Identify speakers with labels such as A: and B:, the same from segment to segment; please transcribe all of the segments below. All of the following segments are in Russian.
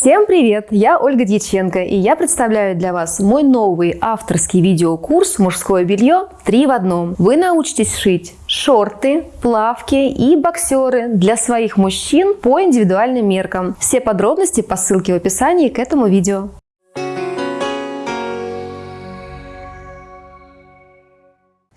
A: Всем привет! Я Ольга Дьяченко, и я представляю для вас мой новый авторский видеокурс «Мужское белье 3 в одном». Вы научитесь шить шорты, плавки и боксеры для своих мужчин по индивидуальным меркам. Все подробности по ссылке в описании к этому видео.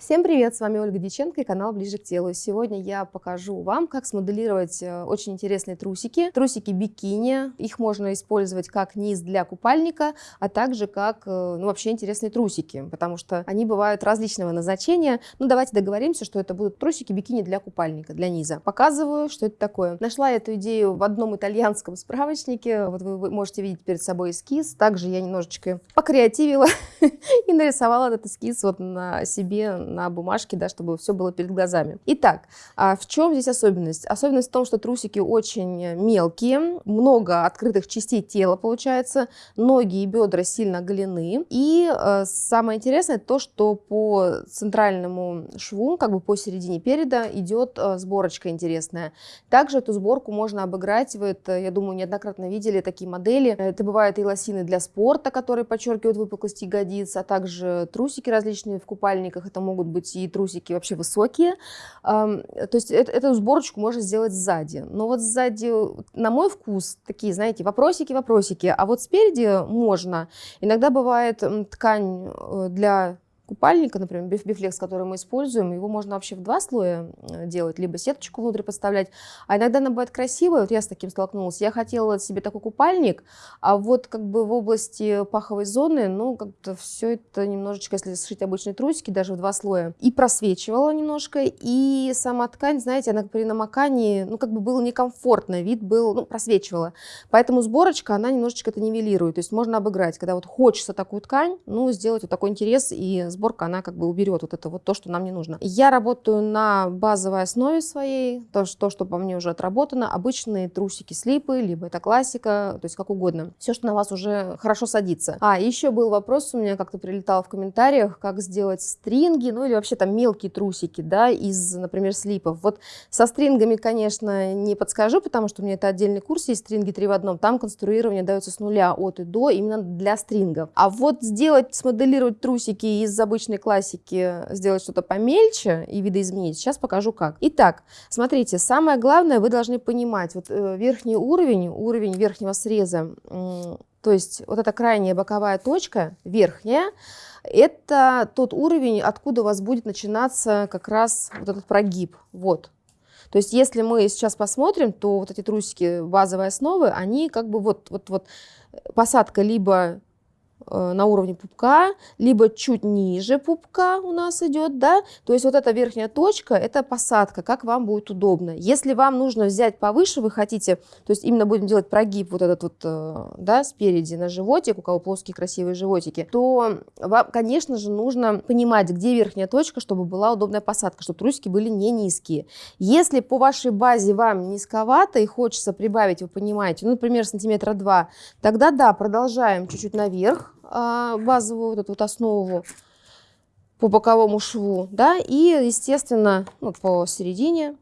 A: Всем привет, с вами Ольга Диченко и канал Ближе к телу. Сегодня я покажу вам, как смоделировать э, очень интересные трусики. Трусики бикини, их можно использовать как низ для купальника, а также как э, ну, вообще интересные трусики, потому что они бывают различного назначения. Ну давайте договоримся, что это будут трусики бикини для купальника, для низа. Показываю, что это такое. Нашла эту идею в одном итальянском справочнике, вот вы можете видеть перед собой эскиз. Также я немножечко покреативила и нарисовала этот эскиз вот на себе, на бумажке, да, чтобы все было перед глазами. Итак, а в чем здесь особенность? Особенность в том, что трусики очень мелкие, много открытых частей тела получается, ноги и бедра сильно оголены. И э, самое интересное то, что по центральному шву, как бы по середине переда, идет э, сборочка интересная. Также эту сборку можно обыграть, вы это, я думаю, неоднократно видели такие модели. Это бывают и лосины для спорта, которые подчеркивают выпуклость ягодиц, а также трусики различные в купальниках. Это могут быть и трусики вообще высокие. То есть эту сборочку можно сделать сзади. Но вот сзади, на мой вкус, такие, знаете, вопросики-вопросики. А вот спереди можно. Иногда бывает ткань э, для купальника, например, бифлекс, который мы используем, его можно вообще в два слоя э, делать, либо сеточку внутрь подставлять. А иногда она бывает красивая, вот я с таким столкнулась. Я хотела себе такой купальник, а вот как бы в области паховой зоны, ну, как-то все это немножечко, если сшить обычные трусики, даже в два слоя, и просвечивала немножко, и сама ткань, знаете, она при намокании, ну, как бы было некомфортно, вид был, ну, просвечивала. Поэтому сборочка, она немножечко это нивелирует, то есть можно обыграть, когда вот хочется такую ткань, ну, сделать вот такой интерес и сборку сборка, она как бы уберет вот это вот то, что нам не нужно. Я работаю на базовой основе своей, то, что, что по мне уже отработано, обычные трусики слипы, либо это классика, то есть как угодно. Все, что на вас уже хорошо садится. А, еще был вопрос у меня, как-то прилетал в комментариях, как сделать стринги, ну или вообще там мелкие трусики, да, из, например, слипов. Вот со стрингами, конечно, не подскажу, потому что у меня это отдельный курс есть, стринги 3 в одном, там конструирование дается с нуля от и до, именно для стрингов. А вот сделать, смоделировать трусики из обычной классики сделать что-то помельче и видоизменить, сейчас покажу как. Итак, смотрите, самое главное, вы должны понимать, вот э, верхний уровень, уровень верхнего среза, то есть вот эта крайняя боковая точка, верхняя, это тот уровень, откуда у вас будет начинаться как раз вот этот прогиб, вот. То есть если мы сейчас посмотрим, то вот эти трусики базовой основы, они как бы вот, вот, вот посадка либо Э, на уровне пупка, либо чуть ниже пупка у нас идет, да, то есть вот эта верхняя точка, это посадка, как вам будет удобно. Если вам нужно взять повыше, вы хотите, то есть именно будем делать прогиб вот этот вот, э, да, спереди на животик, у кого плоские красивые животики, то вам, конечно же, нужно понимать, где верхняя точка, чтобы была удобная посадка, чтобы трусики были не низкие. Если по вашей базе вам низковато и хочется прибавить, вы понимаете, ну, например, сантиметра два, тогда да, продолжаем чуть-чуть наверх, базовую вот эту вот основу по боковому шву, да, и, естественно, ну, по середине.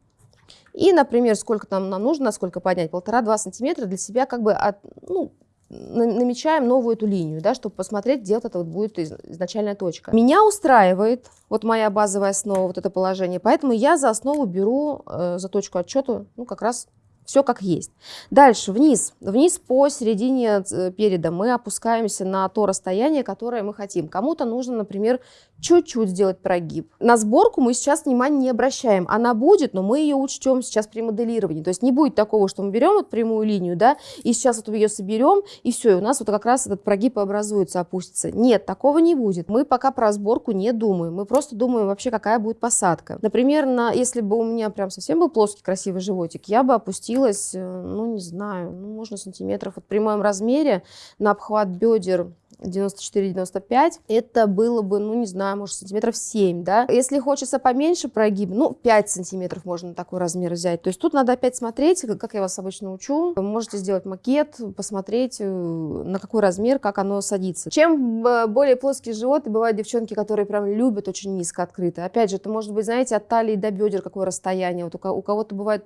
A: И, например, сколько там нам нужно, сколько поднять, полтора-два сантиметра для себя как бы от, ну, намечаем новую эту линию, да, чтобы посмотреть, где вот это вот будет изначальная точка. Меня устраивает вот моя базовая основа, вот это положение, поэтому я за основу беру, э, за точку отчета, ну, как раз все как есть. Дальше, вниз. Вниз по середине э, переда мы опускаемся на то расстояние, которое мы хотим. Кому-то нужно, например, чуть-чуть сделать прогиб. На сборку мы сейчас внимания не обращаем. Она будет, но мы ее учтем сейчас при моделировании. То есть не будет такого, что мы берем вот прямую линию, да, и сейчас вот ее соберем, и все, и у нас вот как раз этот прогиб образуется, опустится. Нет, такого не будет. Мы пока про сборку не думаем. Мы просто думаем вообще, какая будет посадка. Например, на, если бы у меня прям совсем был плоский красивый животик, я бы опустила опустилась, э, ну, не знаю, ну, можно сантиметров вот при моем размере на обхват бедер 94-95, это было бы, ну, не знаю, может, сантиметров 7, да. Если хочется поменьше прогиб, ну, 5 сантиметров можно такой размер взять. То есть тут надо опять смотреть, как я вас обычно учу. Вы можете сделать макет, посмотреть, э, на какой размер, как оно садится. Чем э, более плоский живот, и бывают девчонки, которые прям любят очень низко открыто. Опять же, это может быть, знаете, от талии до бедер какое расстояние. Вот у кого-то бывает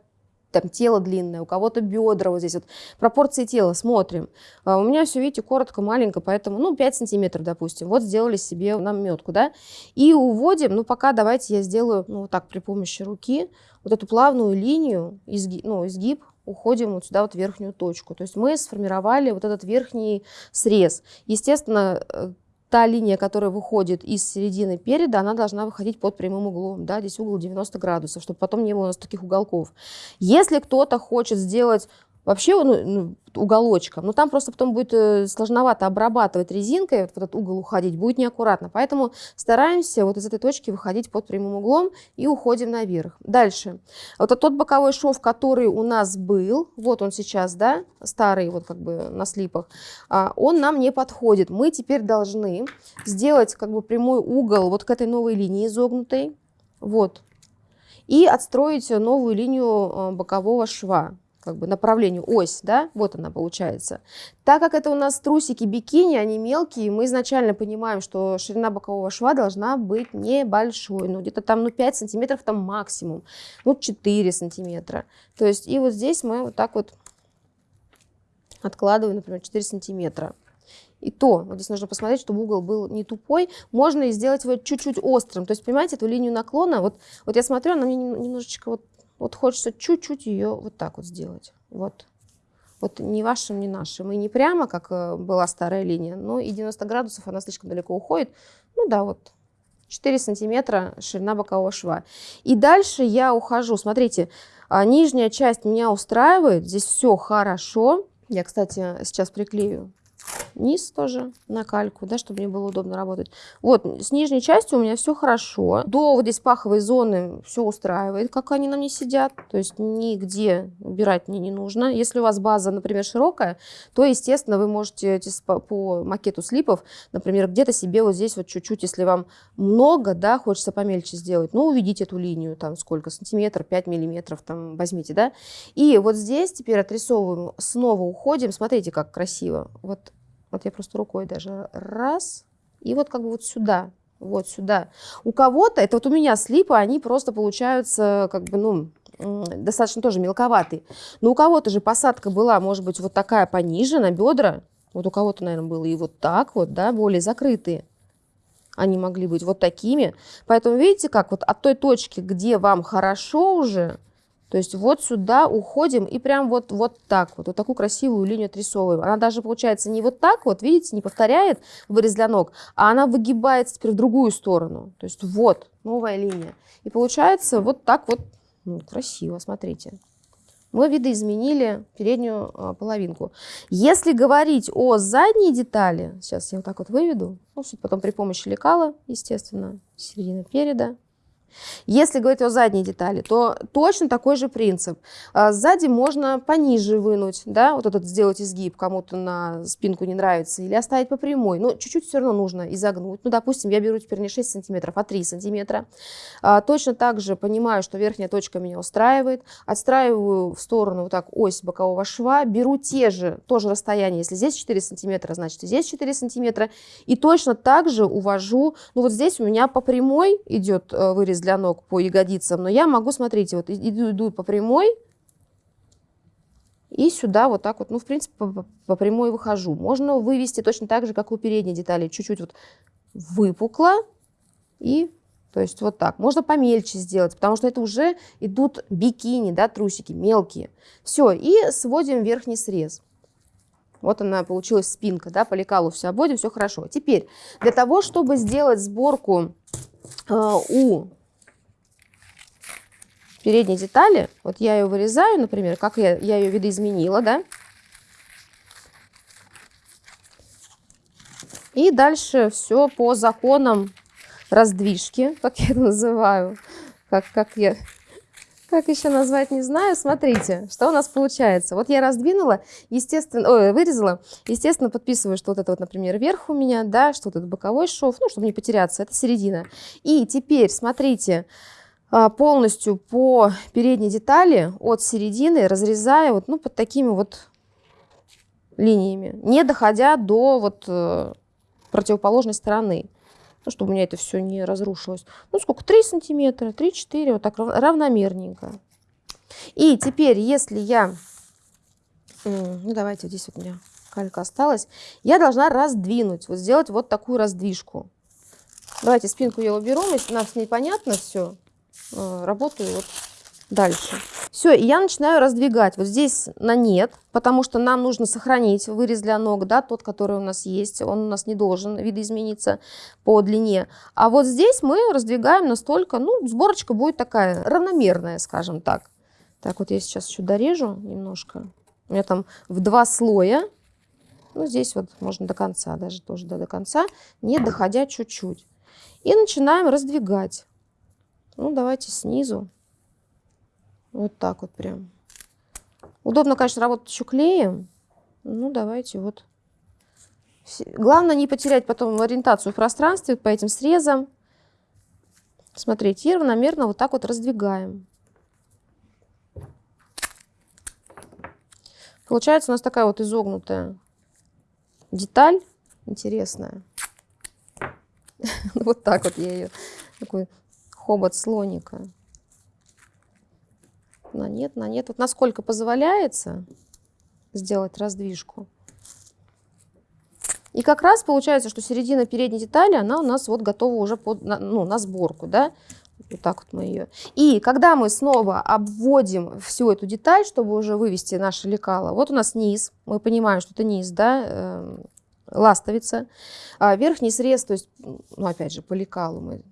A: там тело длинное, у кого-то бедра вот здесь вот. Пропорции тела смотрим. А у меня все, видите, коротко, маленько, поэтому, ну, 5 сантиметров, допустим. Вот сделали себе наметку, да. И уводим, ну, пока давайте я сделаю, ну, вот так, при помощи руки, вот эту плавную линию, изгиб, ну, изгиб, уходим вот сюда вот верхнюю точку. То есть мы сформировали вот этот верхний срез. Естественно, э, та линия, которая выходит из середины переда, она должна выходить под прямым углом. Да, здесь угол 90 градусов, чтобы потом не было у нас таких уголков. Если кто-то хочет сделать вообще ну, ну, уголочком. Но там просто потом будет э, сложновато обрабатывать резинкой, вот этот угол уходить, будет неаккуратно. Поэтому стараемся вот из этой точки выходить под прямым углом и уходим наверх. Дальше. Вот тот боковой шов, который у нас был, вот он сейчас, да, старый вот как бы на слипах, а, он нам не подходит. Мы теперь должны сделать как бы прямой угол вот к этой новой линии изогнутой, вот, и отстроить новую линию э, бокового шва как бы направлению, ось, да, вот она получается. Так как это у нас трусики бикини, они мелкие, мы изначально понимаем, что ширина бокового шва должна быть небольшой, ну где-то там, ну 5 сантиметров там максимум, ну 4 сантиметра. То есть и вот здесь мы вот так вот откладываем, например, 4 сантиметра. И то, вот здесь нужно посмотреть, чтобы угол был не тупой, можно и сделать его чуть-чуть острым. То есть, понимаете, эту линию наклона, вот, вот я смотрю, она мне немножечко вот вот хочется чуть-чуть ее вот так вот сделать. Вот. Вот ни вашим, ни нашим. И не прямо, как э, была старая линия, но и 90 градусов она слишком далеко уходит. Ну да, вот 4 сантиметра ширина бокового шва. И дальше я ухожу. Смотрите, а, нижняя часть меня устраивает. Здесь все хорошо. Я, кстати, сейчас приклею низ тоже на кальку, да, чтобы мне было удобно работать. Вот, с нижней частью у меня все хорошо. До вот здесь паховой зоны все устраивает, как они на мне сидят. То есть нигде убирать мне не нужно. Если у вас база, например, широкая, то, естественно, вы можете по макету слипов, например, где-то себе вот здесь вот чуть-чуть, если вам много, да, хочется помельче сделать, ну, уведите эту линию, там, сколько, сантиметр, 5 миллиметров, там, возьмите, да. И вот здесь теперь отрисовываем, снова уходим, смотрите, как красиво. Вот вот я просто рукой даже раз, и вот как бы вот сюда, вот сюда. У кого-то, это вот у меня слипы, они просто получаются как бы, ну, достаточно тоже мелковатые. Но у кого-то же посадка была, может быть, вот такая пониже, на бедра. Вот у кого-то, наверное, было и вот так вот, да, более закрытые. Они могли быть вот такими. Поэтому видите, как вот от той точки, где вам хорошо уже, то есть вот сюда уходим и прям вот, вот так вот, вот такую красивую линию отрисовываем. Она даже получается не вот так вот, видите, не повторяет вырез для ног, а она выгибается теперь в другую сторону. То есть вот новая линия. И получается вот так вот, ну, красиво, смотрите. Мы видоизменили переднюю а, половинку. Если говорить о задней детали, сейчас я вот так вот выведу, ну, потом при помощи лекала, естественно, середина переда, если говорить о задней детали, то точно такой же принцип. А, сзади можно пониже вынуть, да, вот этот сделать изгиб, кому-то на спинку не нравится, или оставить по прямой. Но чуть-чуть все равно нужно изогнуть. Ну, допустим, я беру теперь не 6 сантиметров, а 3 сантиметра. А, точно так же понимаю, что верхняя точка меня устраивает. Отстраиваю в сторону вот так ось бокового шва. Беру те же, тоже расстояние. Если здесь 4 сантиметра, значит и здесь 4 сантиметра. И точно так же увожу, ну вот здесь у меня по прямой идет э, вырез для ног по ягодицам, но я могу, смотрите, вот иду, иду по прямой, и сюда вот так вот, ну, в принципе, по, по прямой выхожу. Можно вывести точно так же, как у передней детали, чуть-чуть вот выпукло, и, то есть, вот так. Можно помельче сделать, потому что это уже идут бикини, да, трусики мелкие. Все, и сводим верхний срез. Вот она получилась спинка, да, по лекалу все обводим, все хорошо. Теперь, для того, чтобы сделать сборку э, у передней детали, вот я ее вырезаю, например, как я, я ее видоизменила, да, и дальше все по законам раздвижки, как я это называю, как, как я... Как еще назвать, не знаю. Смотрите, что у нас получается. Вот я раздвинула, естественно, ой, вырезала. Естественно, подписываю, что вот это вот, например, верх у меня, да, что вот это боковой шов, ну, чтобы не потеряться, это середина. И теперь, смотрите, полностью по передней детали от середины, разрезая вот, ну, под такими вот линиями, не доходя до вот э, противоположной стороны, ну, чтобы у меня это все не разрушилось. Ну, сколько? 3 сантиметра, 3-4, вот так равномерненько. И теперь, если я... Ну, давайте, здесь вот у меня калька осталась. Я должна раздвинуть, вот сделать вот такую раздвижку. Давайте спинку я уберу, нам с ней понятно все. Э, работаю вот дальше. Все, и я начинаю раздвигать. Вот здесь на нет, потому что нам нужно сохранить вырез для ног, да, тот, который у нас есть. Он у нас не должен видоизмениться по длине. А вот здесь мы раздвигаем настолько, ну, сборочка будет такая равномерная, скажем так. Так, вот я сейчас еще дорежу немножко. У меня там в два слоя. Ну, здесь вот можно до конца, даже тоже до, до конца, не доходя чуть-чуть. И начинаем раздвигать. Ну, давайте снизу. Вот так вот прям. Удобно, конечно, работать еще клеем. Ну, давайте вот. Главное не потерять потом ориентацию в пространстве по этим срезам. Смотрите, и равномерно вот так вот раздвигаем. Получается у нас такая вот изогнутая деталь интересная. Вот так вот я ее, такой хобот слоника на нет, на нет. Вот насколько позволяется сделать раздвижку. И как раз получается, что середина передней детали, она у нас вот готова уже под, ну, на сборку, да. Вот так вот мы ее. И когда мы снова обводим всю эту деталь, чтобы уже вывести наше лекало, вот у нас низ, мы понимаем, что это низ, да, э, ластовица. А верхний срез, то есть, ну, опять же, по лекалу мы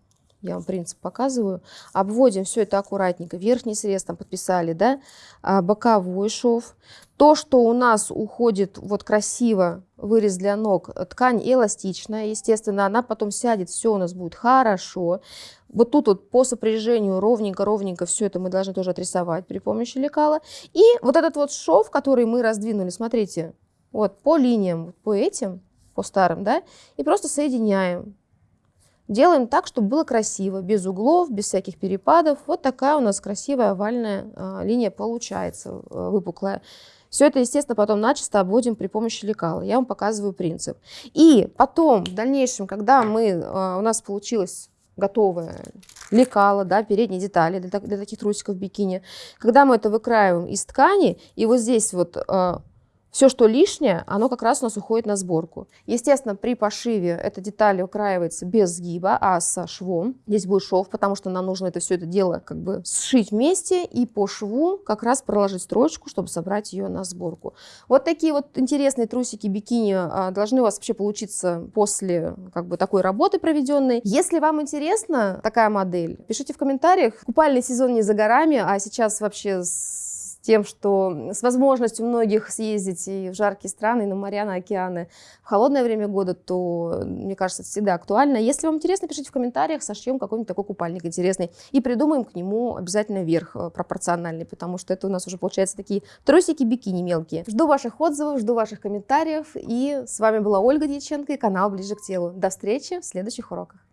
A: я вам принцип показываю, обводим все это аккуратненько, верхний срез там подписали, да, а, боковой шов. То, что у нас уходит вот красиво, вырез для ног, ткань эластичная, естественно, она потом сядет, все у нас будет хорошо. Вот тут вот по сопряжению ровненько-ровненько все это мы должны тоже отрисовать при помощи лекала. И вот этот вот шов, который мы раздвинули, смотрите, вот по линиям, по этим, по старым, да, и просто соединяем. Делаем так, чтобы было красиво, без углов, без всяких перепадов. Вот такая у нас красивая овальная а, линия получается, а, выпуклая. Все это, естественно, потом начисто обводим при помощи лекала. Я вам показываю принцип. И потом, в дальнейшем, когда мы, а, у нас получилось готовое лекало, да, передние детали для, для таких трусиков бикини, когда мы это выкраиваем из ткани, и вот здесь вот все, что лишнее, оно как раз у нас уходит на сборку. Естественно, при пошиве эта деталь украивается без сгиба, а со швом. Здесь будет шов, потому что нам нужно это все это дело как бы сшить вместе и по шву как раз проложить строчку, чтобы собрать ее на сборку. Вот такие вот интересные трусики бикини а, должны у вас вообще получиться после как бы такой работы проведенной. Если вам интересна такая модель, пишите в комментариях. Купальный сезон не за горами, а сейчас вообще тем, что с возможностью многих съездить и в жаркие страны, и на моря, на океаны в холодное время года, то, мне кажется, это всегда актуально. Если вам интересно, пишите в комментариях, сошьем какой-нибудь такой купальник интересный и придумаем к нему обязательно верх э, пропорциональный, потому что это у нас уже получается такие трусики бикини мелкие. Жду ваших отзывов, жду ваших комментариев, и с вами была Ольга Дьяченко и канал Ближе к телу. До встречи в следующих уроках.